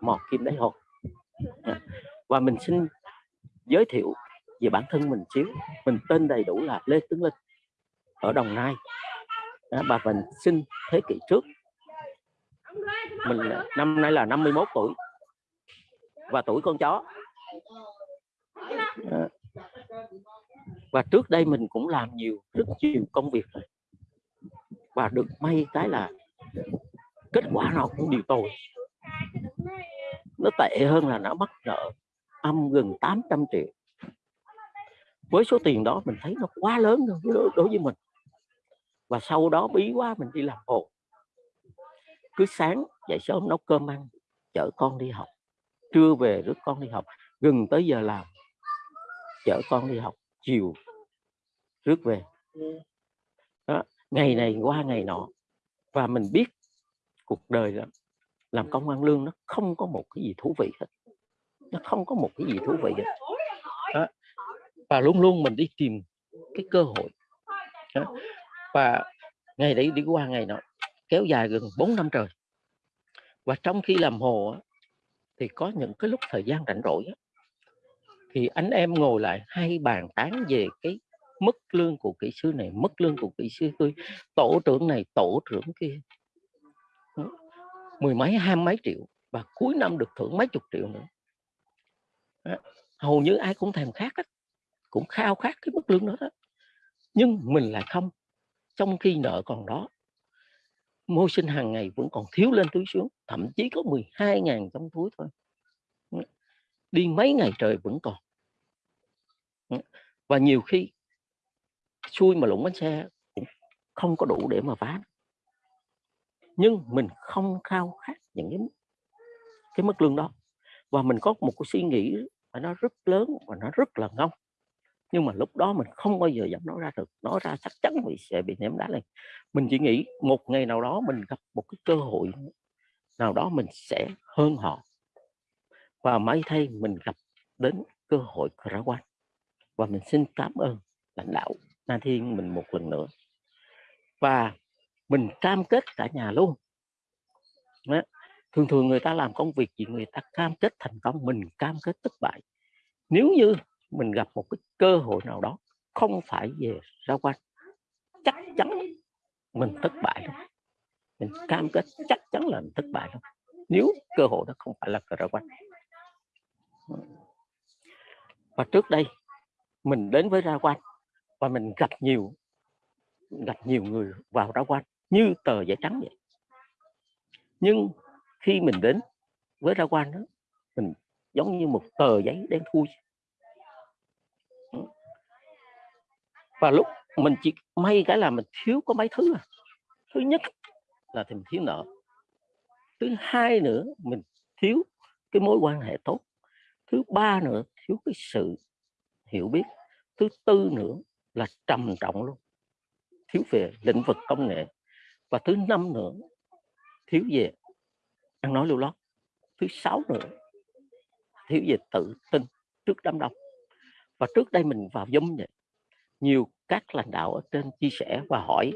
một kim đáy hồ dạ. và mình xin giới thiệu về bản thân mình xíu. Mình tên đầy đủ là Lê Tướng Linh, ở Đồng Nai. Dạ, Bà mình sinh thế kỷ trước. Mình năm nay là 51 tuổi. Và tuổi con chó. Dạ. Và trước đây mình cũng làm nhiều, rất nhiều công việc rồi. Và được may cái là kết quả nào cũng đều tồi nó tệ hơn là nó mắc nợ âm gần 800 triệu. Với số tiền đó mình thấy nó quá lớn đối, đối với mình. Và sau đó bí quá mình đi làm hồ cứ sáng dậy sớm nấu cơm ăn chở con đi học. Trưa về rước con đi học gần tới giờ làm chở con đi học chiều rước về. Đó. ngày này qua ngày nọ và mình biết cuộc đời là làm công ăn lương nó không có một cái gì thú vị hết. Nó không có một cái gì thú vị hết. Đó. và luôn luôn mình đi tìm cái cơ hội. Đó. và ngày đấy đi qua ngày nọ kéo dài gần 4 năm trời. Và trong khi làm hồ thì có những cái lúc thời gian rảnh rỗi thì anh em ngồi lại hay bàn tán về cái mức lương của kỹ sư này mức lương của kỹ sư tôi tổ trưởng này tổ trưởng kia mười mấy hai mấy triệu và cuối năm được thưởng mấy chục triệu nữa. Hầu như ai cũng thèm khát đó. cũng khao khát cái mức lương đó, đó. Nhưng mình lại không. Trong khi nợ còn đó môi sinh hàng ngày vẫn còn thiếu lên túi xuống thậm chí có 12 ngàn trong túi thôi. Đi mấy ngày trời vẫn còn. Và nhiều khi xui mà lũng bánh xe cũng không có đủ để mà phá nhưng mình không khao khát những cái cái mức lương đó. Và mình có một cái suy nghĩ và nó rất lớn và nó rất là ngông. Nhưng mà lúc đó mình không bao giờ dám nói ra được. Nói ra chắc chắn mình sẽ bị ném đá lên mình chỉ nghĩ một ngày nào đó mình gặp một cái cơ hội nào đó mình sẽ hơn họ. Và may thay mình gặp đến cơ hội khả quan và mình xin cảm ơn lãnh đạo Na Thiên mình một lần nữa. Và mình cam kết cả nhà luôn. Đó. thường thường người ta làm công việc gì, người ta cam kết thành công, mình cam kết thất bại. Nếu như mình gặp một cái cơ hội nào đó, không phải về ra quan, chắc chắn mình thất bại luôn mình cam kết chắc chắn là mình thất bại luôn nếu cơ hội đó không phải là ra quan. Và trước đây, mình đến với ra quan và mình gặp nhiều gặp nhiều người vào ra quan như tờ giấy trắng vậy. Nhưng khi mình đến với ra quan đó, mình giống như một tờ giấy đen thui. Và lúc mình chỉ may cái là mình thiếu có mấy thứ à. thứ nhất là thì mình thiếu nợ. Thứ hai nữa, mình thiếu cái mối quan hệ tốt. Thứ ba nữa, thiếu cái sự hiểu biết. Thứ tư nữa là trầm trọng luôn. Thiếu về lĩnh vực công nghệ và thứ năm nữa, thiếu về, ăn nói lưu lót thứ sáu nữa, thiếu về tự tin trước đám đông. Và trước đây mình vào giống vậy, nhiều các lãnh đạo ở trên chia sẻ và hỏi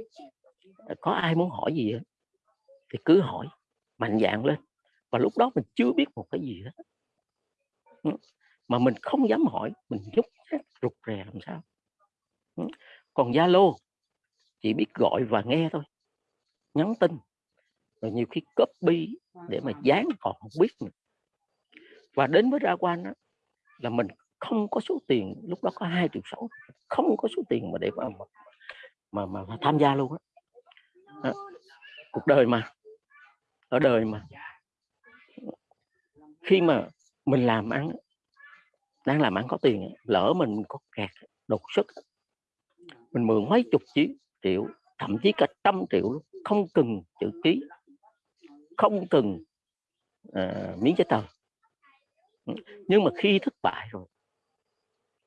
ờ, có ai muốn hỏi gì thì cứ hỏi, mạnh dạng lên. Và lúc đó mình chưa biết một cái gì hết. Ừ, mà mình không dám hỏi, mình nhúc rụt rè làm sao. Ừ, còn Zalo, chỉ biết gọi và nghe thôi nhắn tin rồi nhiều khi copy để mà dán còn không biết nữa. và đến với ra quan đó, là mình không có số tiền lúc đó có hai triệu sáu không có số tiền mà để mà mà, mà, mà tham gia luôn á. Cuộc đời mà ở đời mà. Khi mà mình làm ăn đang làm ăn có tiền lỡ mình có kẹt đột xuất mình mượn mấy chục triệu triệu thậm chí cả trăm triệu luôn không cần chữ ký. Không cần à, miếng giấy tờ. Ừ, nhưng mà khi thất bại rồi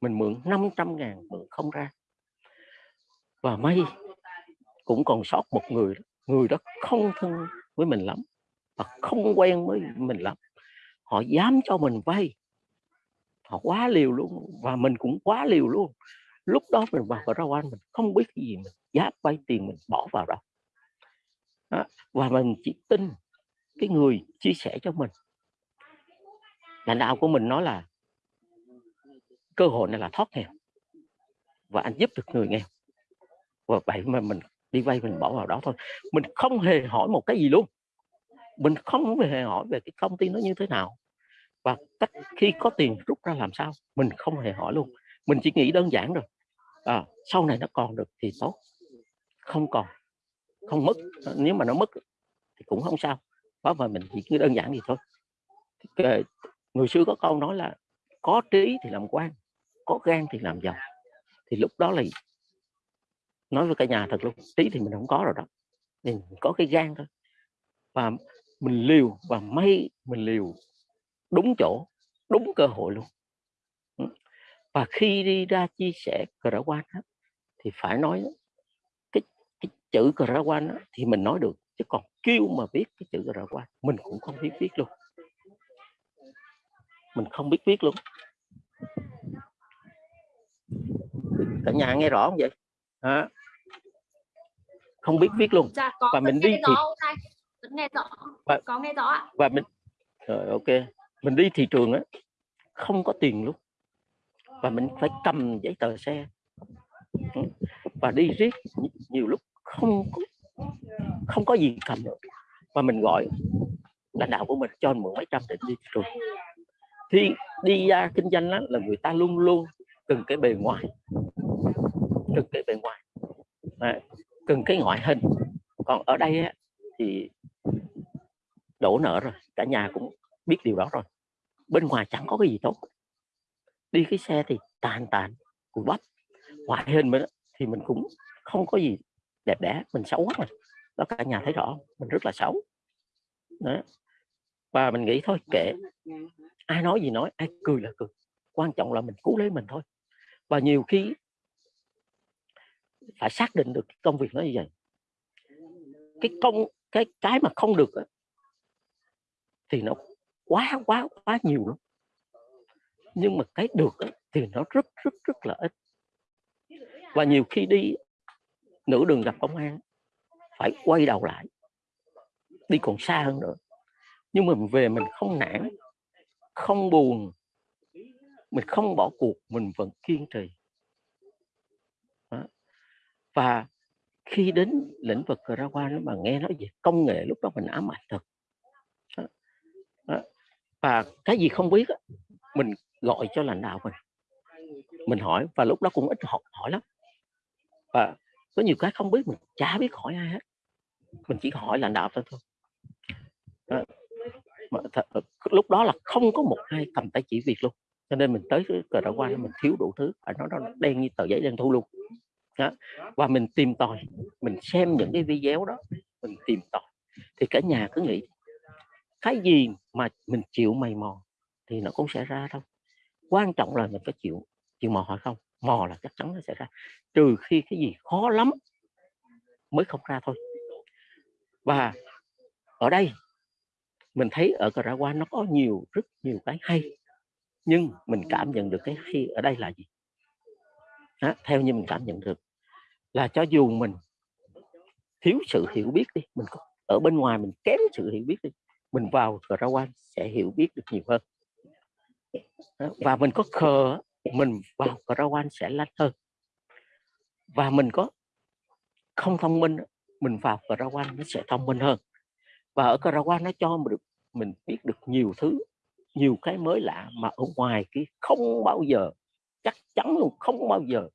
mình mượn 500 ngàn mượn không ra. Và may cũng còn sót một người người đó không thân với mình lắm và không quen với mình lắm. Họ dám cho mình vay. Họ quá liều luôn và mình cũng quá liều luôn. Lúc đó mình vào ra quan mình không biết cái gì mình dám vay tiền mình bỏ vào đó đó và mình chỉ tin cái người chia sẻ cho mình. Lãnh đạo của mình nói là cơ hội này là thoát nghèo và anh giúp được người nghèo. Và vậy mà mình đi vay mình bỏ vào đó thôi. Mình không hề hỏi một cái gì luôn. Mình không hề hỏi về cái công ty nó như thế nào và cách khi có tiền rút ra làm sao mình không hề hỏi luôn. Mình chỉ nghĩ đơn giản rồi à, sau này nó còn được thì tốt không còn không mất ờ, nếu mà nó mất thì cũng không sao đó mà mình chỉ cứ đơn giản gì thôi. Người xưa có câu nói là có trí thì làm quan, có gan thì làm giàu. Thì lúc đó là nói với cả nhà thật luôn, trí thì mình không có rồi đó, mình có cái gan thôi. Và mình liều, và may mình liều đúng chỗ, đúng cơ hội luôn. Và khi đi ra chia sẻ cờ đã quan thì phải nói chữ cờ ra quan thì mình nói được chứ còn kêu mà viết cái chữ cờ ra quan mình cũng không biết viết luôn. Mình không biết viết luôn. Cả nhà nghe rõ không vậy? À, không biết viết luôn. Dạ, có và mình đi thì nghe rõ. Và, có nghe rõ ạ. và mình rồi ok. Mình đi thị trường á không có tiền luôn. Và mình phải cầm giấy tờ xe. Và đi riết nhiều lúc không không có gì cầm được. Và mình gọi lãnh đạo của mình cho mượn mấy trăm để đi rồi trường. Thì đi ra kinh doanh đó, là người ta luôn luôn cần cái bề ngoài. Cần cái bề ngoài. À, cần cái ngoại hình. Còn ở đây á, thì đổ nợ rồi cả nhà cũng biết điều đó rồi. Bên ngoài chẳng có cái gì tốt. Đi cái xe thì tàn tàn cùi bắp. Ngoại hình mình thì mình cũng không có gì đẹp đẽ, mình xấu quá mà đó, cả nhà thấy rõ mình rất là xấu. Đó. và mình nghĩ thôi, kệ. Ai nói gì nói, ai cười là cười. Quan trọng là mình cứu lấy mình thôi. Và nhiều khi phải xác định được công việc nó như vậy. Cái công, cái cái mà không được thì nó quá quá quá nhiều lắm. Nhưng mà cái được thì nó rất rất rất là ít. Và nhiều khi đi nửa đường gặp công an. Phải quay đầu lại. Đi còn xa hơn nữa. Nhưng mà mình về mình không nản, không buồn. Mình không bỏ cuộc, mình vẫn kiên trì. Đó. và khi đến lĩnh vực ra qua nó mà nghe nói về công nghệ, lúc đó mình ám ảnh thật. Đó. Đó. và cái gì không biết mình gọi cho lãnh đạo mình. Mình hỏi, và lúc đó cũng ít học hỏi lắm. Và có nhiều cái không biết, mình chả biết hỏi ai hết. Mình chỉ hỏi lãnh đạo thôi thôi. Đó. Mà th- ờ, lúc đó là không có một ai cầm tay chỉ việc luôn. Cho nên mình tới cờ đỏ qua mình thiếu đủ thứ ở nó nó đen như tờ giấy đen thu luôn. Đó. và mình tìm tòi, mình xem những cái video đó, mình tìm tòi. Thì cả nhà cứ nghĩ, cái gì mà mình chịu mày mò? Thì nó cũng sẽ ra thôi. Quan trọng là mình có chịu chịu mò hỏi không mò là chắc chắn nó sẽ ra. Trừ khi cái gì khó lắm mới không ra thôi. Và ở đây mình thấy ở Caraguay nó có nhiều rất nhiều cái hay nhưng mình cảm nhận được cái hay ở đây là gì? Đó, theo như mình cảm nhận được là cho dù mình thiếu sự hiểu biết đi mình có, ở bên ngoài mình kém sự hiểu biết đi mình vào Caraguay sẽ hiểu biết được nhiều hơn. Đó, và mình có khờ mình vào Caraguay sẽ lanh hơn. Và mình có không thông minh mình vào Caraguay nó sẽ thông minh hơn. Và ở Caraguay nó cho mình được mình biết được nhiều thứ nhiều cái mới lạ mà ở ngoài kia không bao giờ chắc chắn luôn không bao giờ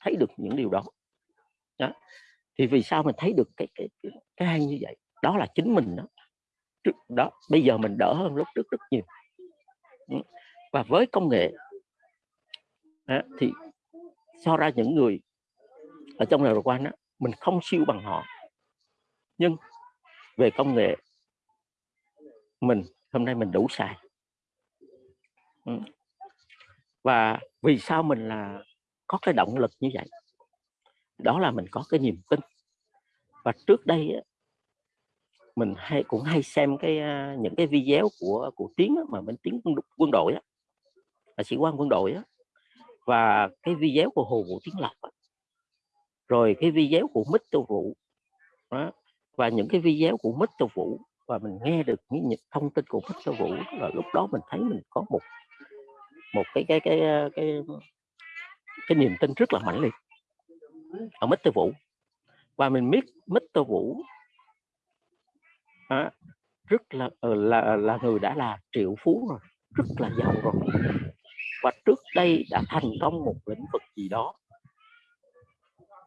thấy được những điều đó, đó. thì vì sao mình thấy được cái cái cái, cái hay như vậy? Đó là chính mình đó trước đó bây giờ mình đỡ hơn lúc trước rất nhiều. Và với công nghệ à, thì so ra những người ở trong này quan đó, mình không siêu bằng họ. Nhưng về công nghệ mình hôm nay mình đủ xài. Ừ. Và vì sao mình là có cái động lực như vậy? Đó là mình có cái niềm tin. Và trước đây mình hay cũng hay xem cái à, những cái video của của tiếng mà mình tiếng quân đội á là sĩ quan quân đội á và cái video của hồ vũ tiến lộc rồi cái video của mít tô vũ đó. và những cái video của mít tô vũ và mình nghe được những thông tin của mít tô Vũ là lúc đó mình thấy mình có một một cái cái cái cái cái, cái niềm tin rất là mạnh liệt ở mít tô Vũ. Và mình biết mít tô Vũ à, rất là ờ, là là người đã là triệu phú rồi rất là giàu rồi. Và trước đây đã thành công một lĩnh vực gì đó.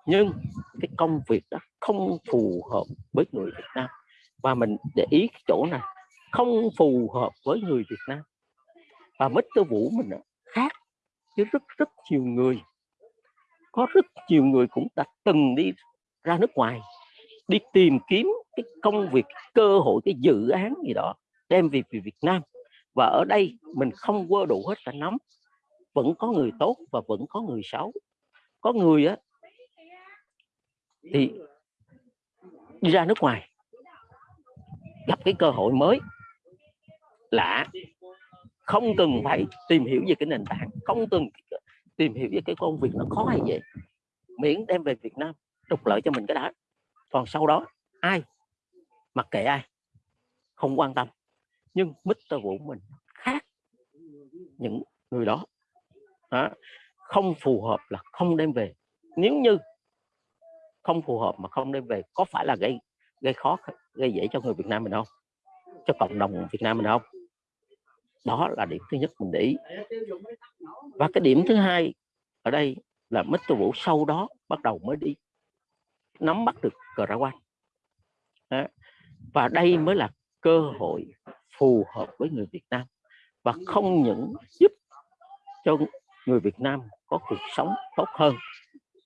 Nhưng cái công việc đó không phù hợp với người Việt Nam. Và mình để ý cái chỗ này, không phù hợp với người Việt Nam. Và Mr. Vũ mình khác với rất rất nhiều người. Có rất nhiều người cũng đã từng đi ra nước ngoài, đi tìm kiếm cái công việc, cơ hội, cái dự án gì đó, đem về Việt Nam. Và ở đây mình không quơ đủ hết cả nắm vẫn có người tốt và vẫn có người xấu. Có người á, thì đi ra nước ngoài, gặp cái cơ hội mới lạ. Không cần phải tìm hiểu về cái nền tảng, không cần tìm hiểu về cái công việc nó khó hay vậy miễn đem về Việt Nam, trục lợi cho mình cái đã. Còn sau đó, ai? Mặc kệ ai, không quan tâm. Nhưng Mr. Vũ mình khác những người đó đó. Không phù hợp là không đem về. Nếu như không phù hợp mà không đem về, có phải là gây gây khó, gây dễ cho người Việt Nam mình không? Cho cộng đồng Việt Nam mình không? Đó là điểm thứ nhất mình để ý. Và cái điểm thứ hai ở đây là Mr. Vũ sau đó bắt đầu mới đi nắm bắt được cờ ra quan và đây mới là cơ hội phù hợp với người Việt Nam và không những giúp cho người Việt Nam có cuộc sống tốt hơn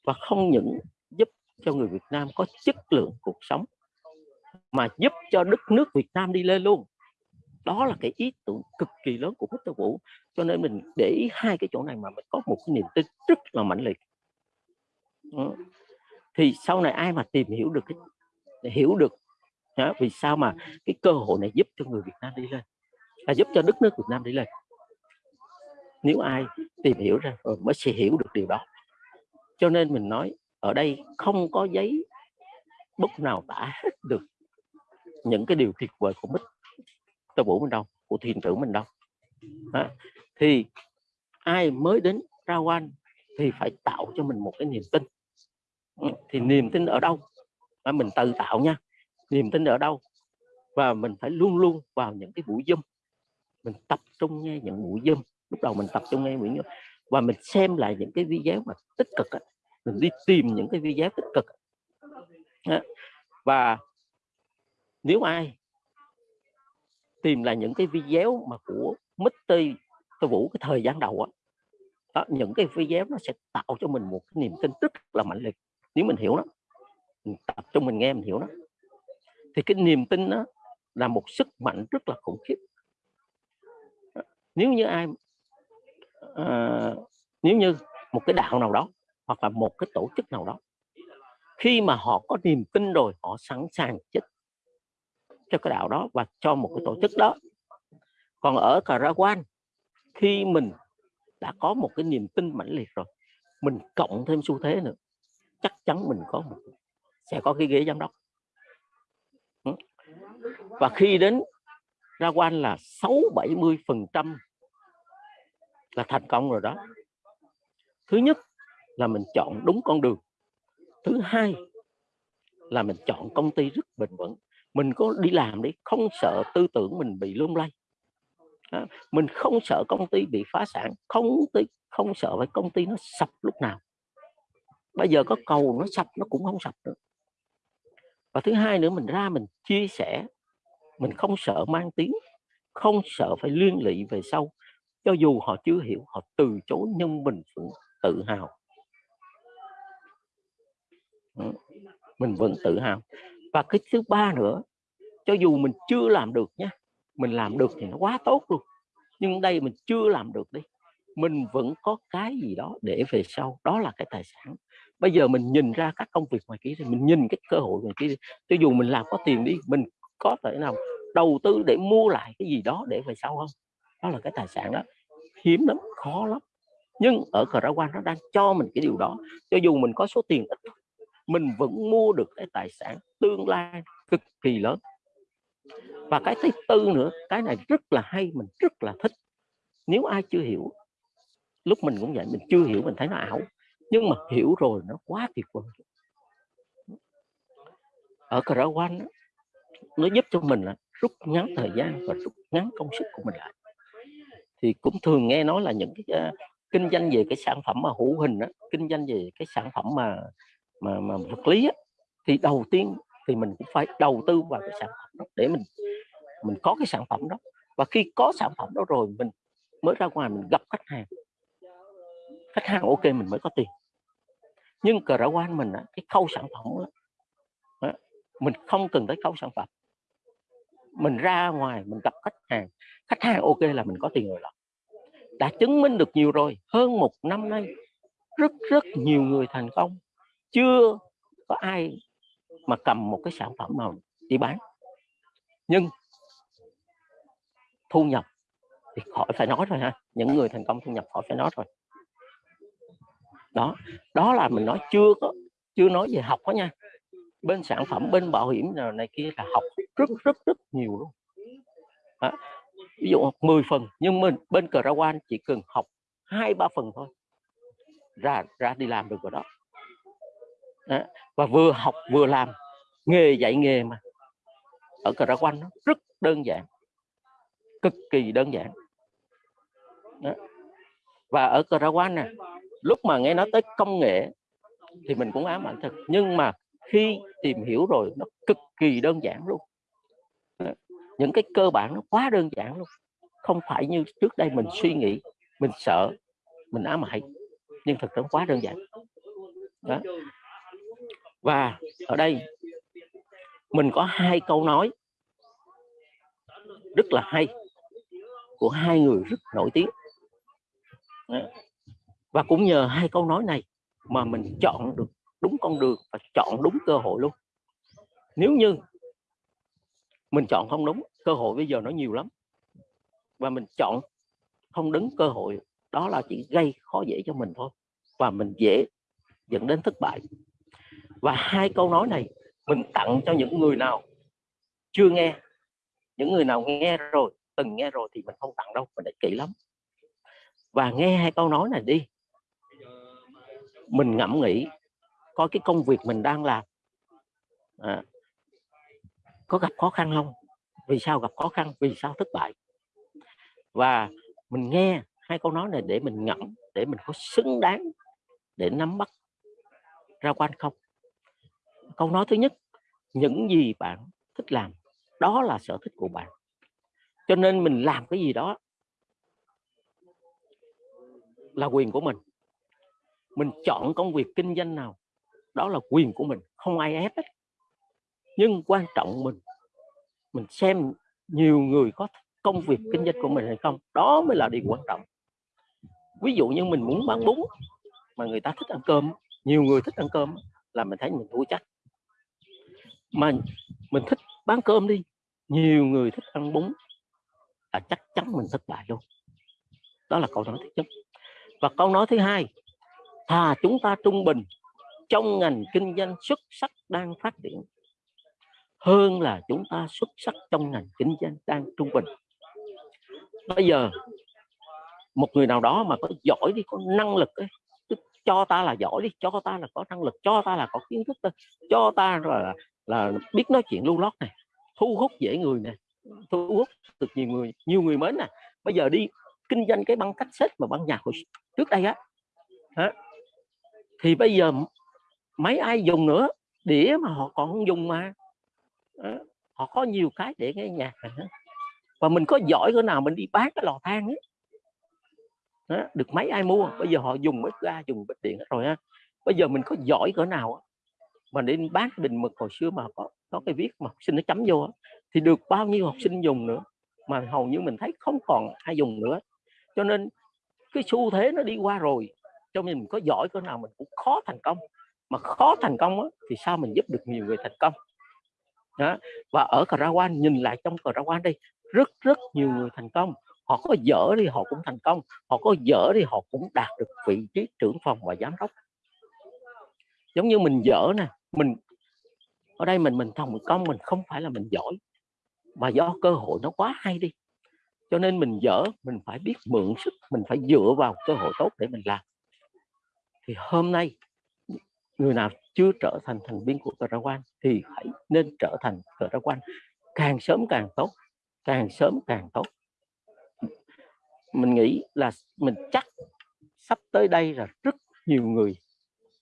và không những giúp cho người Việt Nam có chất lượng cuộc sống mà giúp cho đất nước Việt Nam đi lên luôn. Đó là cái ý tưởng cực kỳ lớn của Victor Vũ. Cho nên mình để ý hai cái chỗ này mà mình có một cái niềm tin rất là mạnh liệt. Ừ. thì sau này ai mà tìm hiểu được cái hiểu được đó, vì sao mà cái cơ hội này giúp cho người Việt Nam đi lên là giúp cho đất nước Việt Nam đi lên? Nếu ai tìm hiểu ra rồi ừ, mới sẽ hiểu được điều đó. Cho nên mình nói ở đây không có giấy bút nào tả hết được những cái điều tuyệt vời của Mít Tơ Vũ mình đâu của thiền trưởng mình đâu. Đó. thì ai mới đến ra quan thì phải tạo cho mình một cái niềm tin. Ừ, thì niềm tin ở đâu? Mình tự tạo nha. Niềm tin ở đâu? Và mình phải luôn luôn vào những cái buổi dâm, mình tập trung nghe những buổi dâm lúc đầu mình tập trung nghe Nguyễn Nhu và mình xem lại những cái video mà tích cực ấy. mình đi tìm những cái video tích cực và nếu ai tìm lại những cái video mà của Mr. Tô Vũ cái thời gian đầu á đó, những cái video nó sẽ tạo cho mình một cái niềm tin rất là mạnh liệt nếu mình hiểu nó mình tập trung mình nghe mình hiểu nó thì cái niềm tin đó là một sức mạnh rất là khủng khiếp nếu như ai à, nếu như một cái đạo nào đó hoặc là một cái tổ chức nào đó khi mà họ có niềm tin rồi họ sẵn sàng chết cho cái đạo đó và cho một cái tổ chức đó. Còn ở Karawan khi mình đã có một cái niềm tin mãnh liệt rồi mình cộng thêm xu thế nữa chắc chắn mình có một sẽ có cái ghế giám đốc. Và khi đến ra quan là 6 70 phần trăm là thành công rồi đó. Thứ nhất là mình chọn đúng con đường. Thứ hai là mình chọn công ty rất bền vững. Mình có đi làm đi không sợ tư tưởng mình bị lung lay. À, mình không sợ công ty bị phá sản không ty không sợ phải công ty nó sập lúc nào. Bây giờ có cầu nó sập nó cũng không sập nữa. Và thứ hai nữa mình ra mình chia sẻ. Mình không sợ mang tiếng không sợ phải liên lụy về sau cho dù họ chưa hiểu, họ từ chối nhưng mình vẫn tự hào. Ừ, mình vẫn tự hào. Và cái thứ ba nữa, cho dù mình chưa làm được nhé mình làm được thì nó quá tốt luôn. Nhưng đây mình chưa làm được đi, mình vẫn có cái gì đó để về sau, đó là cái tài sản. Bây giờ mình nhìn ra các công việc ngoài kia thì mình nhìn cái cơ hội ngoài kia cho dù mình làm có tiền đi, mình có thể nào đầu tư để mua lại cái gì đó để về sau không? Đó là cái tài sản đó. Hiếm lắm, khó lắm. Nhưng ở cờ quan nó đang cho mình cái điều đó. Cho dù mình có số tiền ít, mình vẫn mua được cái tài sản tương lai cực kỳ lớn. Và cái thứ tư nữa, cái này rất là hay, mình rất là thích. Nếu ai chưa hiểu, lúc mình cũng vậy, mình chưa hiểu mình thấy nó ảo, nhưng mà hiểu rồi nó quá tuyệt vời. Ở cờ quan nó giúp cho mình là rút ngắn thời gian và rút ngắn công sức của mình lại thì cũng thường nghe nói là những cái uh, kinh doanh về cái sản phẩm mà hữu hình đó, kinh doanh về cái sản phẩm mà mà mà vật lý á, thì đầu tiên thì mình cũng phải đầu tư vào cái sản phẩm đó để mình mình có cái sản phẩm đó. Và khi có sản phẩm đó rồi mình mới ra ngoài mình gặp khách hàng. Khách hàng ok mình mới có tiền. Nhưng cờ quan mình á, cái khâu sản phẩm đó, mình không cần tới khâu sản phẩm mình ra ngoài, mình gặp khách hàng khách hàng ok là mình có tiền rồi đó đã chứng minh được nhiều rồi, hơn một năm nay, rất rất nhiều người thành công. Chưa có ai mà cầm một cái sản phẩm nào đi bán. Nhưng thu nhập thì khỏi phải nói rồi ha, những người thành công thu nhập khỏi phải nói rồi. Đó đó là mình nói chưa có, chưa nói về học đó nha bên sản phẩm bên bảo hiểm nào này kia là học rất rất rất nhiều luôn. À, ví dụ học 10 phần nhưng mình bên cờ ra quan chỉ cần học hai ba phần thôi. Ra ra đi làm được rồi đó. à, và vừa học vừa làm nghề dạy nghề mà. Ở cờ ra quan nó rất đơn giản cực kỳ đơn giản. Đó. và ở cờ ra quan nè lúc mà nghe nói tới công nghệ thì mình cũng ám ảnh thật. Nhưng mà khi tìm hiểu rồi nó cực kỳ đơn giản luôn. Những cái cơ bản nó quá đơn giản luôn. Không phải như trước đây mình suy nghĩ, mình sợ, mình ám hại nhưng thực tế quá đơn giản. Đó. và ở đây, mình có hai câu nói rất là hay của hai người rất nổi tiếng. Đó. và cũng nhờ hai câu nói này mà mình chọn được đúng con đường và chọn đúng cơ hội luôn. Nếu như mình chọn không đúng, cơ hội bây giờ nó nhiều lắm. Và mình chọn không đứng cơ hội, đó là chỉ gây khó dễ cho mình thôi. Và mình dễ dẫn đến thất bại. Và hai câu nói này mình tặng cho những người nào chưa nghe. Những người nào nghe rồi, từng nghe rồi thì mình không tặng đâu, mình để kỹ lắm. Và nghe hai câu nói này đi, mình ngẫm nghĩ coi cái công việc mình đang làm. À, có gặp khó khăn không? Vì sao gặp khó khăn? Vì sao thất bại? Và mình nghe hai câu nói này để mình ngẫm để mình có xứng đáng để nắm bắt ra quan không? Câu nói thứ nhất những gì bạn thích làm đó là sở thích của bạn. Cho nên mình làm cái gì đó là quyền của mình. Mình chọn công việc kinh doanh nào đó là quyền của mình, không ai ép hết. Nhưng quan trọng mình mình xem nhiều người có công việc kinh doanh của mình hay không, đó mới là điều quan trọng. Ví dụ như mình muốn bán bún mà người ta thích ăn cơm, nhiều người thích ăn cơm là mình thấy mình thua chắc. Mà mình thích bán cơm đi, nhiều người thích ăn bún là chắc chắn mình thất bại luôn. Đó là câu nói thứ nhất. Và câu nói thứ hai, thà chúng ta trung bình trong ngành kinh doanh xuất sắc đang phát triển hơn là chúng ta xuất sắc trong ngành kinh doanh đang trung bình. Bây giờ một người nào đó mà có giỏi đi có năng lực ấy, cho ta là giỏi đi cho ta là có năng lực cho ta là có kiến thức thôi cho ta là là biết nói chuyện lưu lót này thu hút dễ người này thu hút được nhiều người nhiều người mến nè bây giờ đi kinh doanh cái băng cách xếp mà băng nhạc hồi trước đây á thì bây giờ mấy ai dùng nữa? Đĩa mà họ còn không dùng mà. Họ có nhiều cái để nghe nhạc này và mình có giỏi cỡ nào mình đi bán cái lò than ấy. Đó, được mấy ai mua. Bây giờ họ dùng bếp ga dùng bếp điện hết rồi ha. Bây giờ mình có giỏi cỡ nào mà để bán cái bình mực hồi xưa mà có có cái viết mà học sinh nó chấm vô thì được bao nhiêu học sinh dùng nữa mà hầu như mình thấy không còn ai dùng nữa. Cho nên cái xu thế nó đi qua rồi cho nên mình có giỏi cỡ nào mình cũng khó thành công mà khó thành công á, thì sao mình giúp được nhiều người thành công? Đó. và ở Karawan ra quan nhìn lại trong Karawan ra quan đây rất rất nhiều người thành công. Họ có dở thì họ cũng thành công họ có dở thì họ cũng đạt được vị trí trưởng phòng và giám đốc. Giống như mình dở nè mình ở đây mình mình thành công mình không phải là mình giỏi mà do cơ hội nó quá hay đi. Cho nên mình dở mình phải biết mượn sức mình phải dựa vào cơ hội tốt để mình làm. Thì hôm nay người nào chưa trở thành thành viên của cờ quan thì hãy nên trở thành cờ quan càng sớm càng tốt, càng sớm càng tốt. Mình nghĩ là mình chắc sắp tới đây là rất nhiều người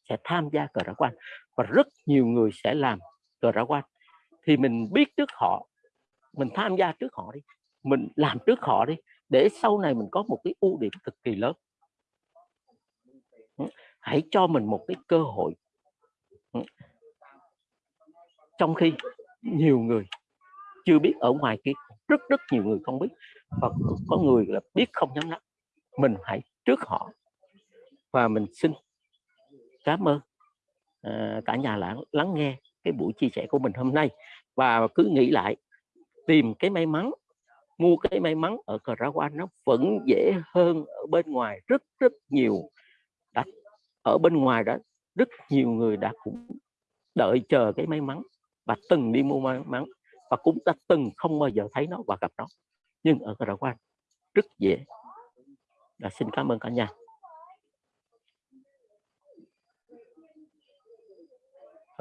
sẽ tham gia cờ ra quan và rất nhiều người sẽ làm cờ ra quan thì mình biết trước họ, mình tham gia trước họ đi, mình làm trước họ đi, để sau này mình có một cái ưu điểm cực kỳ lớn. Hãy cho mình một cái cơ hội trong khi nhiều người chưa biết ở ngoài kia rất rất nhiều người không biết. Và có người là biết không nhắm nắp mình hãy trước họ. Và mình xin cảm ơn à, cả nhà lắng lắng nghe cái buổi chia sẻ của mình hôm nay. Và cứ nghĩ lại tìm cái may mắn mua cái may mắn ở cờ ra quan nó vẫn dễ hơn ở bên ngoài. Rất rất nhiều đã, ở bên ngoài đó rất nhiều người đã cũng đợi chờ cái may mắn và từng đi mua may mắn và cũng đã từng không bao giờ thấy nó và gặp nó. Nhưng ở ra quan rất dễ. Là xin cảm ơn cả nhà.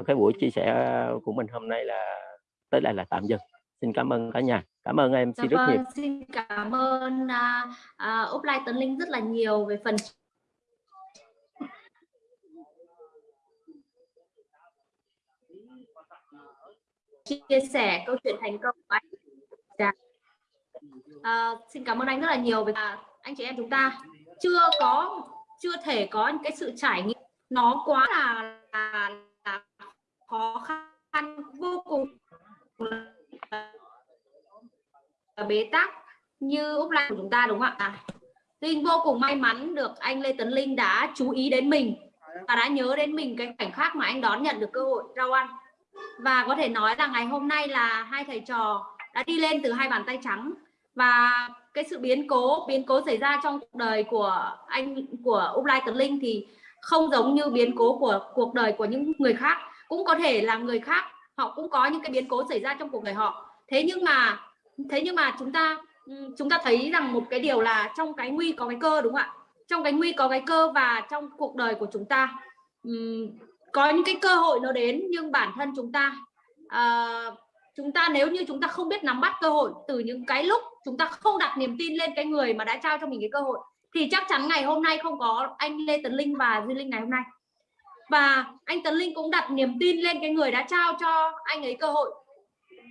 Cái buổi chia sẻ của mình hôm nay là tới đây là tạm dừng. Xin cảm ơn cả nhà. Cảm ơn em dạ xin rất vâng, nhiều xin cảm ơn uh, uh, Úc Lai Tấn Linh rất là nhiều về phần chia sẻ câu chuyện thành công của anh dạ. à, xin cảm ơn anh rất là nhiều vì à, anh chị em chúng ta chưa có chưa thể có những cái sự trải nghiệm nó quá là, là, là khó khăn vô cùng bế tắc như Úc Lan của chúng ta đúng không ạ? À, Linh vô cùng may mắn được anh Lê Tấn Linh đã chú ý đến mình và đã nhớ đến mình cái khoảnh khắc mà anh đón nhận được cơ hội rau ăn và có thể nói là ngày hôm nay là hai thầy trò đã đi lên từ hai bàn tay trắng. Và cái sự biến cố biến cố xảy ra trong cuộc đời của anh, của Úc Lai Tấn Linh thì không giống như biến cố của cuộc đời của những người khác. Cũng có thể là người khác, họ cũng có những cái biến cố xảy ra trong cuộc đời họ. Thế nhưng mà, thế nhưng mà chúng ta chúng ta thấy rằng một cái điều là trong cái nguy có cái cơ, đúng không ạ? Trong cái nguy có cái cơ và trong cuộc đời của chúng ta có những cái cơ hội nó đến nhưng bản thân chúng ta uh, chúng ta nếu như chúng ta không biết nắm bắt cơ hội từ những cái lúc chúng ta không đặt niềm tin lên cái người mà đã trao cho mình cái cơ hội thì chắc chắn ngày hôm nay không có anh Lê Tấn Linh và Duy Linh ngày hôm nay. Và anh Tấn Linh cũng đặt niềm tin lên cái người đã trao cho anh ấy cơ hội.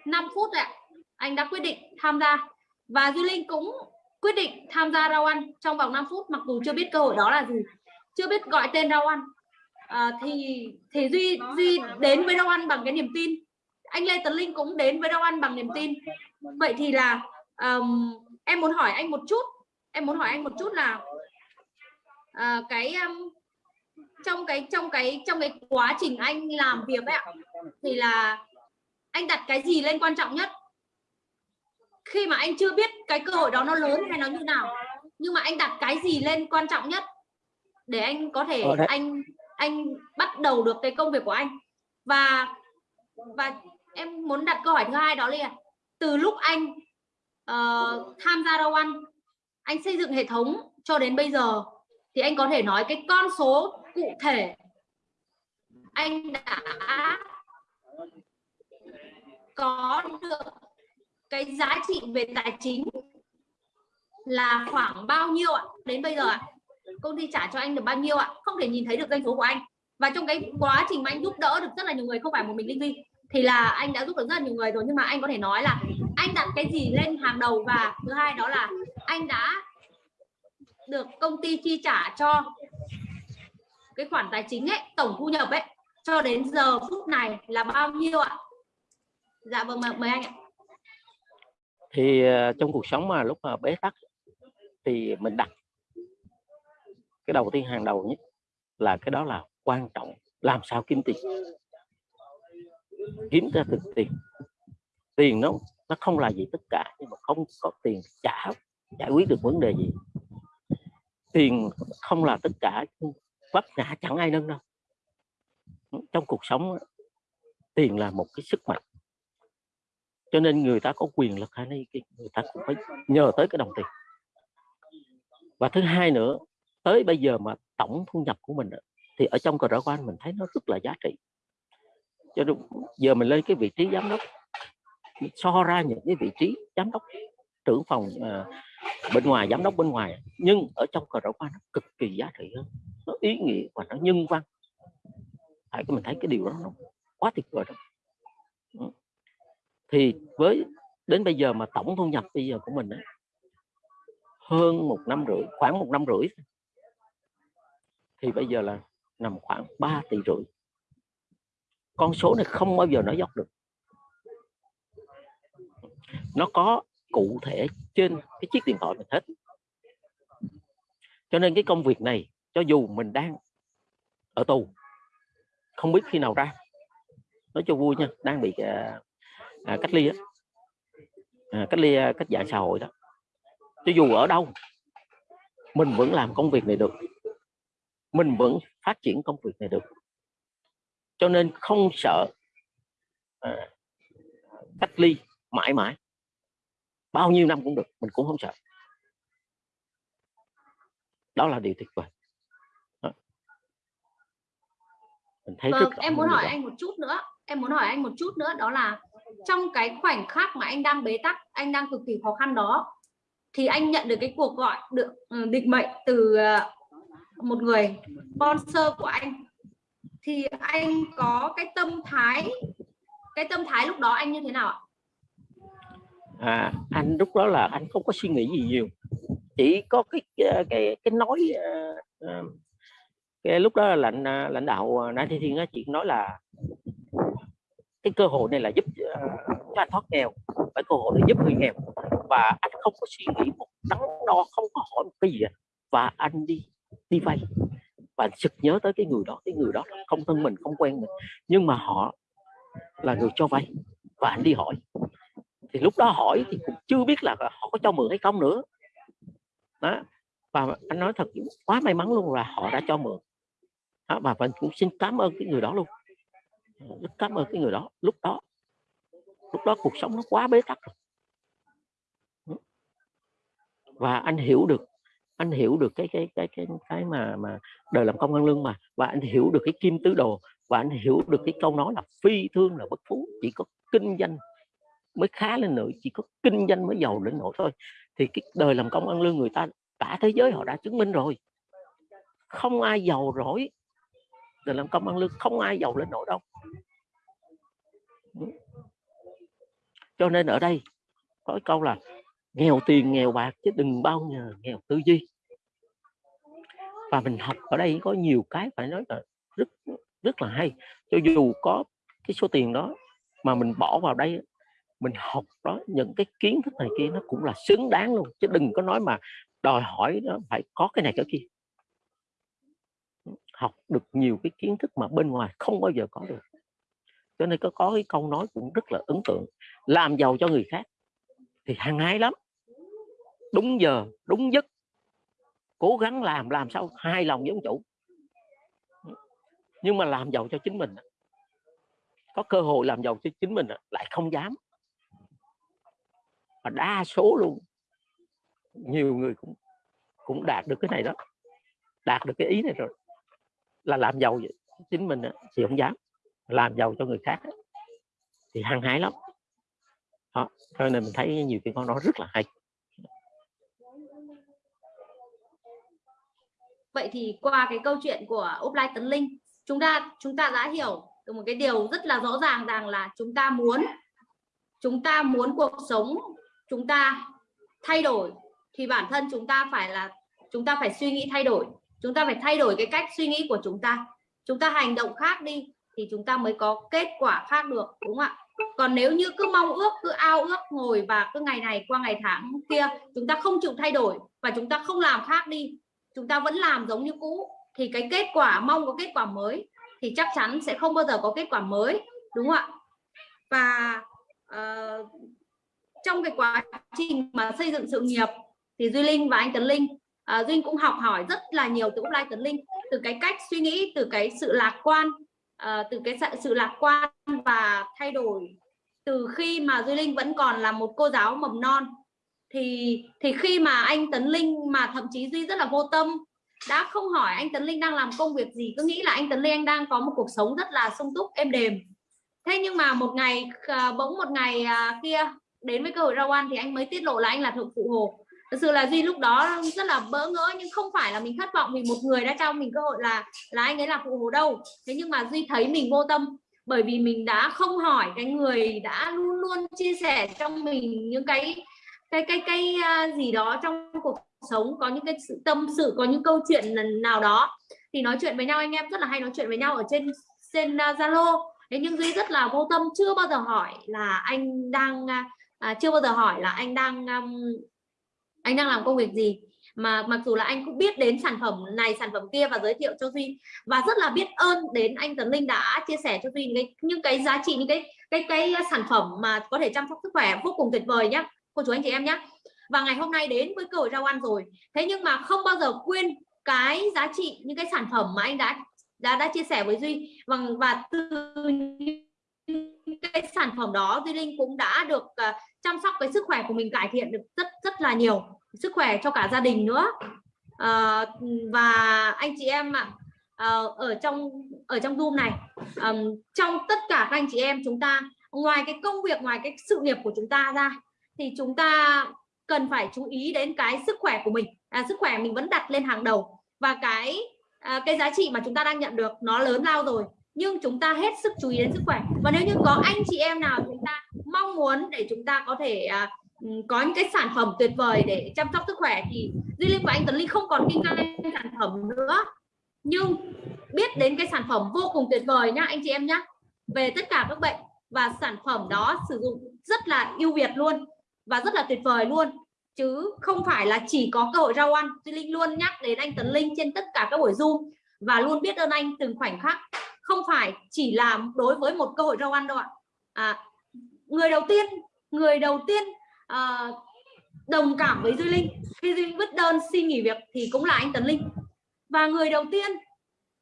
5 phút ạ anh đã quyết định tham gia. Và Duy Linh cũng quyết định tham gia rau ăn trong vòng 5 phút mặc dù chưa biết cơ hội đó là gì. Chưa biết gọi tên rau ăn à, thì thì Duy Duy đến với rau ăn bằng cái niềm tin. Anh Lê Tấn Linh cũng đến với rau ăn bằng niềm tin. Vậy thì là um, em muốn hỏi anh một chút em muốn hỏi anh một chút là uh, cái um, trong cái trong cái trong cái quá trình anh làm việc ấy ạ thì là anh đặt cái gì lên quan trọng nhất? Khi mà anh chưa biết cái cơ hội đó nó lớn hay nó như nào nhưng mà anh đặt cái gì lên quan trọng nhất để anh có thể anh anh bắt đầu được cái công việc của anh. Và và em muốn đặt câu hỏi thứ hai đó là từ lúc anh uh, tham gia đâu ăn anh xây dựng hệ thống cho đến bây giờ thì anh có thể nói cái con số cụ thể anh đã có được cái giá trị về tài chính là khoảng bao nhiêu ạ? Đến bây giờ ạ? Công ty trả cho anh được bao nhiêu ạ? Không thể nhìn thấy được doanh số của anh. Và trong cái quá trình mà anh giúp đỡ được rất là nhiều người, không phải một mình linh vi thì là anh đã giúp được rất là nhiều người rồi. Nhưng mà anh có thể nói là anh đặt cái gì lên hàng đầu và thứ hai đó là anh đã được công ty chi trả cho cái khoản tài chính ấy, tổng thu nhập ấy, cho đến giờ phút này là bao nhiêu ạ? Dạ vâng mời anh ạ. Thì ờ, trong cuộc sống mà lúc mà bế tắc thì mình đặt cái đầu tiên hàng đầu nhất là cái đó là quan trọng. Làm sao kiếm tiền? Kiếm ra thực tiền. Tiền nó nó không là gì tất cả, nhưng mà không có tiền trả, giải quyết được vấn đề gì. Tiền không là tất cả vấp ngã chẳng ai nâng đâu. Trong cuộc sống tiền là một cái sức mạnh. Cho nên người ta có quyền lực hay này người ta cũng phải nhờ tới cái đồng tiền. Và thứ hai nữa tới bây giờ mà tổng thu nhập của mình thì ở trong cờ rõ quan mình thấy nó rất là giá trị. Cho nên giờ mình lên cái vị trí giám đốc so ra những cái vị trí giám đốc trưởng phòng uh, bên ngoài giám đốc bên ngoài nhưng ở trong cờ rõ quan nó cực kỳ giá trị hơn. Nó ý nghĩa và nó nhân văn. Phải mình thấy cái điều đó nó quá tuyệt vời đó ừ. thì với đến bây giờ mà tổng thu nhập bây giờ của mình ấy, hơn một năm rưỡi khoảng một năm rưỡi thì bây giờ là nằm khoảng 3 tỷ rưỡi. Con số này không bao giờ nó dốc được. Nó có cụ thể trên cái chiếc điện thoại mình hết. Cho nên cái công việc này cho dù mình đang ở tù không biết khi nào ra. Nói cho vui nha đang bị à, à, cách ly á. À, cách ly à, cách dạng xã hội đó. Cho dù ở đâu mình vẫn làm công việc này được mình vẫn phát triển công việc này được. Cho nên không sợ à, cách ly mãi mãi. Bao nhiêu năm cũng được mình cũng không sợ. Đó là điều tuyệt vời. Mình thấy vâng, em muốn hỏi anh một chút nữa em muốn hỏi anh một chút nữa đó là trong cái khoảnh khắc mà anh đang bế tắc anh đang cực kỳ khó khăn đó thì anh nhận được cái cuộc gọi được ừ, định mệnh từ ờ, một người sponsor của anh. Thì anh có cái tâm thái cái tâm thái lúc đó anh như thế nào ạ? À anh lúc đó là anh không có suy nghĩ gì nhiều. Chỉ có cái ờ, cái cái, nói ờ, ờ, cái lúc đó là lãnh lãnh đạo nãy Thiên Thiên á nói là cái cơ hội này là giúp uh, cho anh thoát nghèo. Cái cơ hội để giúp người nghèo. Và anh không có suy nghĩ một đắn đo không có hỏi một cái gì và anh đi đi vay và sực nhớ tới cái người đó cái người đó không thân mình không quen mình nhưng mà họ là người cho vay và anh đi hỏi. Thì lúc đó hỏi thì cũng chưa biết là họ có cho mượn hay không nữa. Đó và anh nói thật quá may mắn luôn là họ đã cho mượn. Đó, và mình cũng xin cảm ơn cái người đó luôn. Rất cảm ơn cái người đó. Lúc đó lúc đó cuộc sống nó quá bế tắc. Rồi và anh hiểu được anh hiểu được cái cái cái cái cái mà mà đời làm công ăn lương mà, và anh hiểu được cái kim tứ đồ, và anh hiểu được cái câu nói là phi thương là bất phú, chỉ có kinh doanh mới khá lên nổi chỉ có kinh doanh mới giàu lên nổi thôi. Thì cái đời làm công ăn lương người ta, cả thế giới họ đã chứng minh rồi. Không ai giàu rỗi, đời làm công ăn lương không ai giàu lên nổi đâu. Cho nên ở đây có cái câu là nghèo tiền, nghèo bạc chứ đừng bao giờ nghèo tư duy. Và mình học ở đây có nhiều cái phải nói là rất rất là hay. Cho dù có cái số tiền đó mà mình bỏ vào đây mình học đó, những cái kiến thức này kia nó cũng là xứng đáng luôn, chứ đừng có nói mà đòi hỏi nó phải có cái này cái kia. Học được nhiều cái kiến thức mà bên ngoài không bao giờ có được. Cho nên có có cái câu nói cũng rất là ấn tượng, làm giàu cho người khác thì hăng hái lắm đúng giờ, đúng giấc. Cố gắng làm làm sao hai lòng với ông chủ. Nhưng mà làm giàu cho chính mình. Có cơ hội làm giàu cho chính mình lại không dám. Và đa số luôn. Nhiều người cũng cũng đạt được cái này đó. Đạt được cái ý này rồi. Là làm giàu chính mình thì không dám. Làm giàu cho người khác thì hăng hái lắm. Đó. cho nên mình thấy nhiều cái con nói rất là hay. Vậy thì qua cái câu chuyện của offline tấn linh, chúng ta chúng ta đã hiểu được một cái điều rất là rõ ràng rằng là chúng ta muốn, chúng ta muốn cuộc sống, chúng ta thay đổi thì bản thân chúng ta phải là, chúng ta phải suy nghĩ thay đổi. Chúng ta phải thay đổi cái cách suy nghĩ của chúng ta. Chúng ta hành động khác đi thì chúng ta mới có kết quả khác được, đúng không ạ? Còn nếu như cứ mong ước, cứ ao ước ngồi và cứ ngày này qua ngày tháng kia, chúng ta không chịu thay đổi và chúng ta không làm khác đi chúng ta vẫn làm giống như cũ thì cái kết quả mong có kết quả mới thì chắc chắn sẽ không bao giờ có kết quả mới đúng không ạ? Và uh, trong cái quá trình mà xây dựng sự nghiệp thì duy linh và anh tấn linh uh, duy cũng học hỏi rất là nhiều từ offline tấn linh từ cái cách suy nghĩ từ cái sự lạc quan uh, từ cái sự lạc quan và thay đổi từ khi mà Duy Linh vẫn còn là một cô giáo mầm non thì thì khi mà anh Tấn Linh mà thậm chí Duy rất là vô tâm đã không hỏi anh Tấn Linh đang làm công việc gì cứ nghĩ là anh Tấn Linh anh đang có một cuộc sống rất là sung túc êm đềm. Thế nhưng mà một ngày à, bỗng một ngày à, kia đến với cơ hội rau ăn thì anh mới tiết lộ là anh là thượng phụ hồ. Thực sự là duy lúc đó rất là bỡ ngỡ nhưng không phải là mình thất vọng vì một người đã cho mình cơ hội là là anh ấy là phụ hồ đâu. Thế nhưng mà duy thấy mình vô tâm bởi vì mình đã không hỏi cái người đã luôn luôn chia sẻ trong mình những cái cái cái cái à, gì đó trong cuộc sống có những cái sự tâm sự có những câu chuyện nào đó thì nói chuyện với nhau. Anh em rất là hay nói chuyện với nhau ở trên trên à, zalo. Uh, thế nhưng duy rất là vô tâm chưa bao giờ hỏi là anh đang uh, chưa bao giờ hỏi là anh đang um, anh đang làm công việc gì. Mà mặc dù là anh cũng biết đến sản phẩm này sản phẩm kia và giới thiệu cho duy. Và rất là biết ơn đến anh tấn linh đã chia sẻ cho duy những cái, những cái giá trị những cái cái cái sản phẩm mà có thể chăm sóc sức khỏe vô cùng tuyệt vời nhé cô chú anh chị em nhé. Và ngày hôm nay đến với cơ hội rau ăn rồi. Thế nhưng mà không bao giờ quên cái giá trị những cái sản phẩm mà anh đã đã đã chia sẻ với duy. Và và từ cái sản phẩm đó duy linh cũng đã được uh, chăm sóc cái sức khỏe của mình cải thiện được rất rất là nhiều. Sức khỏe cho cả gia đình nữa. Uh, và anh chị em ạ à, ở trong ở trong zoom này um, trong tất cả các anh chị em chúng ta ngoài cái công việc ngoài cái sự nghiệp của chúng ta ra thì chúng ta cần phải chú ý đến cái sức khỏe của mình. À, sức khỏe mình vẫn đặt lên hàng đầu. Và cái à, cái giá trị mà chúng ta đang nhận được nó lớn lao rồi. Nhưng chúng ta hết sức chú ý đến sức khỏe. Và nếu như có anh chị em nào chúng ta mong muốn để chúng ta có thể à, ừ, có những cái sản phẩm tuyệt vời để chăm sóc sức khỏe thì Duy Linh và anh Tấn Linh không còn kinh doanh sản phẩm nữa. Nhưng biết đến cái sản phẩm vô cùng tuyệt vời nhá anh chị em nhá. Về tất cả các bệnh và sản phẩm đó sử dụng rất là ưu việt luôn và rất là tuyệt vời luôn. Chứ không phải là chỉ có cơ hội rau ăn. Duy Linh luôn nhắc đến anh Tấn Linh trên tất cả các buổi Zoom và luôn biết ơn anh từng khoảnh khắc. Không phải chỉ là đối với một cơ hội rau ăn đâu ạ. À, người đầu tiên người đầu tiên à, đồng cảm với Duy Linh. Khi Duy Linh vứt đơn xin nghỉ việc thì cũng là anh Tấn Linh. Và người đầu tiên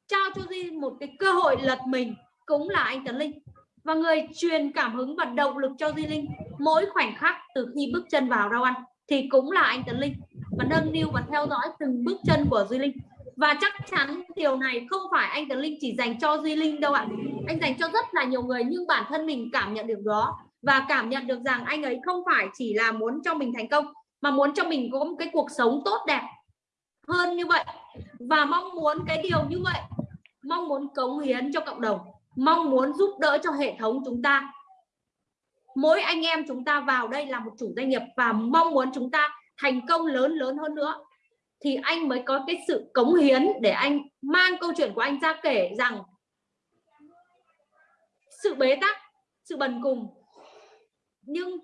trao cho Duy một cái cơ hội lật mình cũng là anh Tấn Linh. Và người truyền cảm hứng và động lực cho Duy Linh mỗi khoảnh khắc từ khi bước chân vào rau ăn thì cũng là anh Tấn Linh. Và nâng niu và theo dõi từng bước chân của Duy Linh. Và chắc chắn điều này không phải anh Tấn Linh chỉ dành cho Duy Linh đâu ạ. Anh dành cho rất là nhiều người nhưng bản thân mình cảm nhận được đó. Và cảm nhận được rằng anh ấy không phải chỉ là muốn cho mình thành công, mà muốn cho mình có một cái cuộc sống tốt đẹp hơn như vậy. Và mong muốn cái điều như vậy. Mong muốn cống hiến cho cộng đồng. Mong muốn giúp đỡ cho hệ thống chúng ta mỗi anh em chúng ta vào đây là một chủ doanh nghiệp và mong muốn chúng ta thành công lớn lớn hơn nữa. Thì anh mới có cái sự cống hiến để anh mang câu chuyện của anh ra kể rằng sự bế tắc, sự bần cùng. Nhưng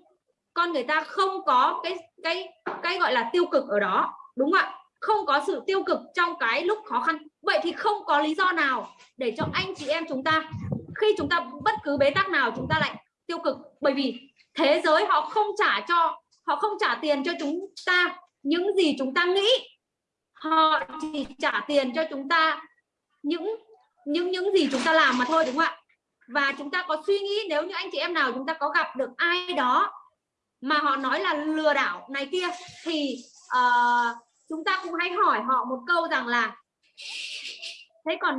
con người ta không có cái cái cái gọi là tiêu cực ở đó, đúng không ạ? Không có sự tiêu cực trong cái lúc khó khăn. Vậy thì không có lý do nào để cho anh chị em chúng ta, khi chúng ta bất cứ bế tắc nào, chúng ta lại tiêu cực. Bởi vì thế giới họ không trả cho họ không trả tiền cho chúng ta những gì chúng ta nghĩ. Họ chỉ trả tiền cho chúng ta những những những gì chúng ta làm mà thôi đúng không ạ? Và chúng ta có suy nghĩ nếu như anh chị em nào chúng ta có gặp được ai đó mà họ nói là lừa đảo này kia thì uh, chúng ta cũng hãy hỏi họ một câu rằng là thế còn